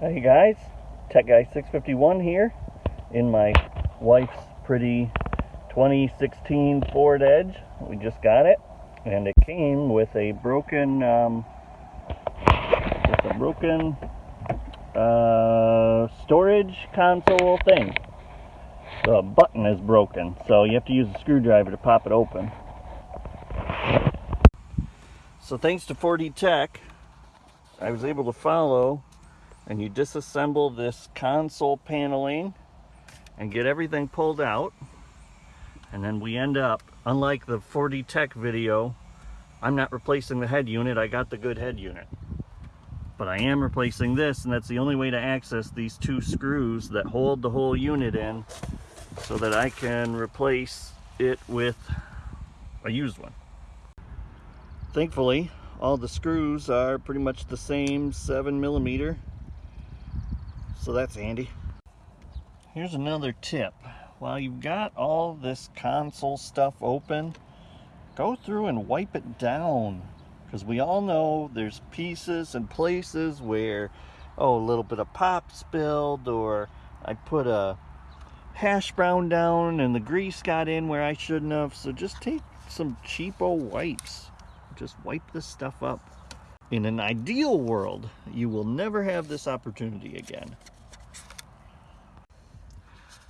Hey guys, Tech Guy 651 here in my wife's pretty 2016 Ford Edge. We just got it, and it came with a broken, um, with a broken uh, storage console thing. The button is broken, so you have to use a screwdriver to pop it open. So thanks to 4D Tech, I was able to follow and you disassemble this console paneling and get everything pulled out. And then we end up unlike the 4D Tech video I'm not replacing the head unit I got the good head unit. But I am replacing this and that's the only way to access these two screws that hold the whole unit in so that I can replace it with a used one. Thankfully all the screws are pretty much the same seven millimeter so that's handy. Here's another tip. While you've got all this console stuff open, go through and wipe it down. Because we all know there's pieces and places where, oh, a little bit of pop spilled, or I put a hash brown down and the grease got in where I shouldn't have. So just take some cheapo wipes. Just wipe this stuff up. In an ideal world, you will never have this opportunity again.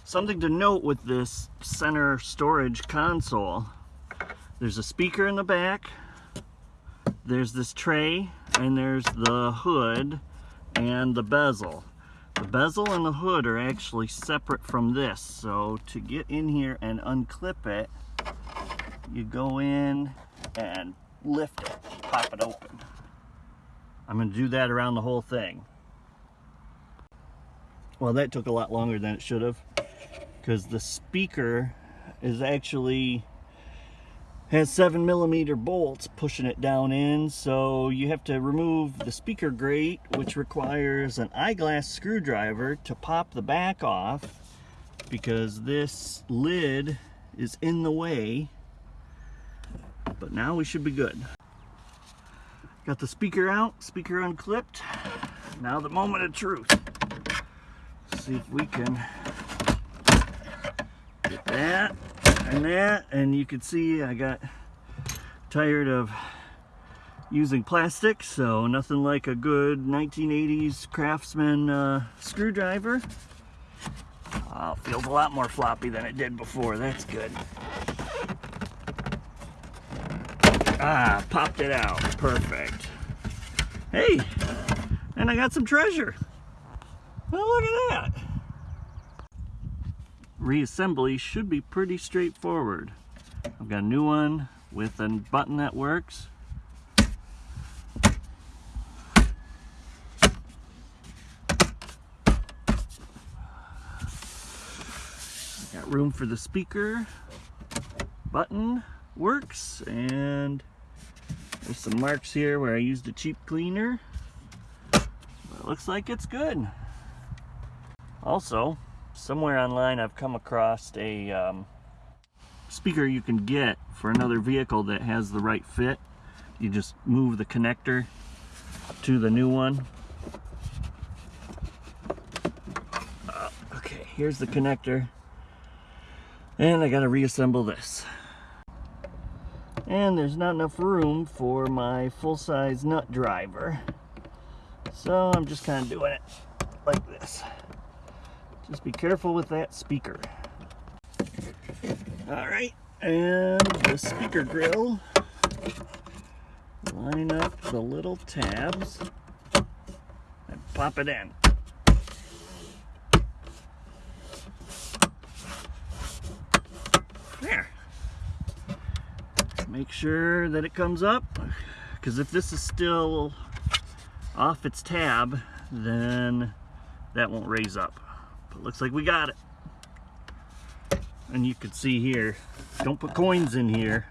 Something to note with this center storage console, there's a speaker in the back, there's this tray, and there's the hood and the bezel. The bezel and the hood are actually separate from this, so to get in here and unclip it, you go in and lift it, pop it open. I'm going to do that around the whole thing. Well, that took a lot longer than it should have because the speaker is actually has seven millimeter bolts pushing it down in so you have to remove the speaker grate which requires an eyeglass screwdriver to pop the back off because this lid is in the way. But now we should be good. Got the speaker out speaker unclipped. Now the moment of truth. Let's see if we can that and that and you can see I got tired of using plastic so nothing like a good 1980s craftsman uh, screwdriver. Oh, feels a lot more floppy than it did before that's good. Ah popped it out perfect. Hey and I got some treasure. Well look at that reassembly should be pretty straightforward. I've got a new one with a button that works. Got room for the speaker, button works, and there's some marks here where I used a cheap cleaner. But it looks like it's good. Also, somewhere online I've come across a um, speaker you can get for another vehicle that has the right fit. You just move the connector to the new one. Uh, okay, here's the connector. And I gotta reassemble this. And there's not enough room for my full-size nut driver. So I'm just kind of doing it. Just be careful with that speaker. All right, and the speaker grill. Line up the little tabs and pop it in. There. Make sure that it comes up, because if this is still off its tab, then that won't raise up. But looks like we got it. And you can see here, don't put coins in here.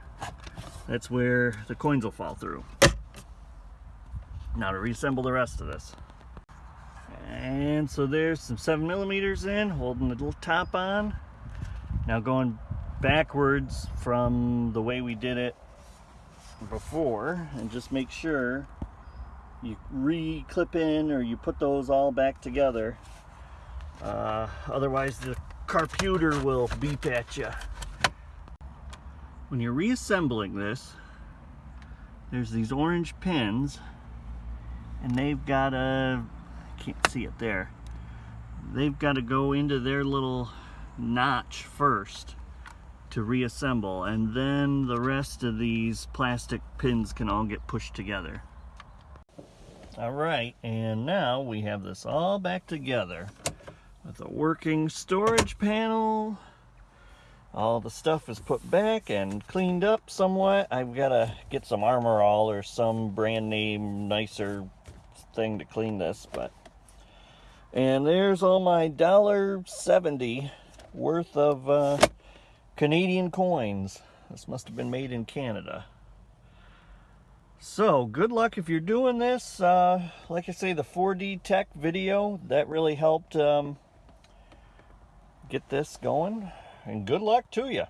That's where the coins will fall through. Now to reassemble the rest of this. And so there's some seven millimeters in, holding the little top on. Now going backwards from the way we did it before and just make sure you re-clip in or you put those all back together. Uh, otherwise the computer will beep at you. When you're reassembling this, there's these orange pins and they've got a, can't see it there, they've got to go into their little notch first to reassemble and then the rest of these plastic pins can all get pushed together. All right, and now we have this all back together with a working storage panel. All the stuff is put back and cleaned up somewhat. I've got to get some Armor All or some brand name nicer thing to clean this, but and there's all my dollar seventy worth of uh, Canadian coins. This must have been made in Canada. So, good luck if you're doing this. Uh, like I say, the 4D Tech video, that really helped um, get this going. And good luck to you.